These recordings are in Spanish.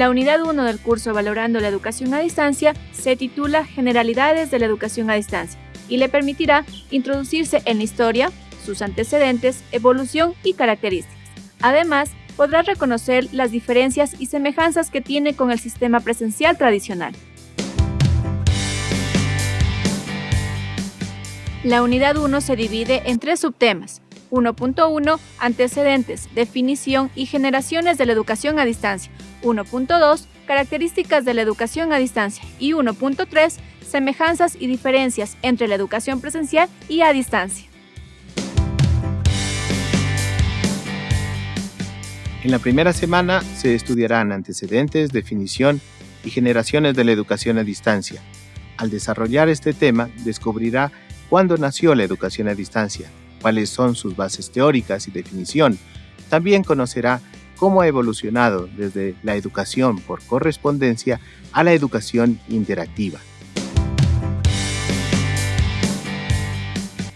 La unidad 1 del curso Valorando la Educación a Distancia se titula Generalidades de la Educación a Distancia y le permitirá introducirse en la historia, sus antecedentes, evolución y características. Además, podrá reconocer las diferencias y semejanzas que tiene con el sistema presencial tradicional. La unidad 1 se divide en tres subtemas. 1.1 Antecedentes, definición y generaciones de la educación a distancia. 1.2 Características de la educación a distancia. Y 1.3 Semejanzas y diferencias entre la educación presencial y a distancia. En la primera semana se estudiarán antecedentes, definición y generaciones de la educación a distancia. Al desarrollar este tema, descubrirá cuándo nació la educación a distancia, cuáles son sus bases teóricas y definición. También conocerá cómo ha evolucionado desde la educación por correspondencia a la educación interactiva.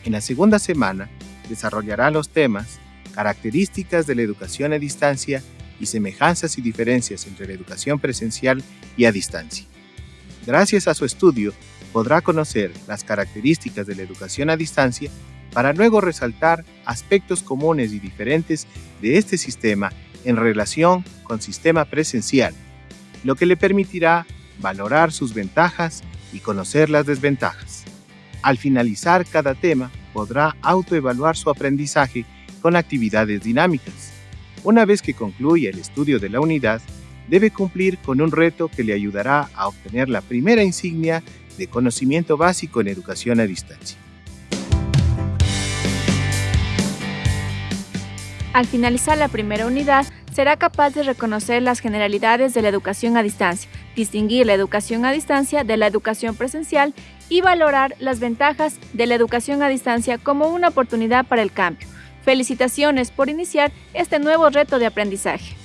En la segunda semana desarrollará los temas características de la educación a distancia y semejanzas y diferencias entre la educación presencial y a distancia. Gracias a su estudio, podrá conocer las características de la educación a distancia para luego resaltar aspectos comunes y diferentes de este sistema en relación con sistema presencial, lo que le permitirá valorar sus ventajas y conocer las desventajas. Al finalizar cada tema, podrá autoevaluar su aprendizaje con actividades dinámicas. Una vez que concluya el estudio de la unidad, debe cumplir con un reto que le ayudará a obtener la primera insignia de conocimiento básico en educación a distancia. Al finalizar la primera unidad, será capaz de reconocer las generalidades de la educación a distancia, distinguir la educación a distancia de la educación presencial y valorar las ventajas de la educación a distancia como una oportunidad para el cambio. Felicitaciones por iniciar este nuevo reto de aprendizaje.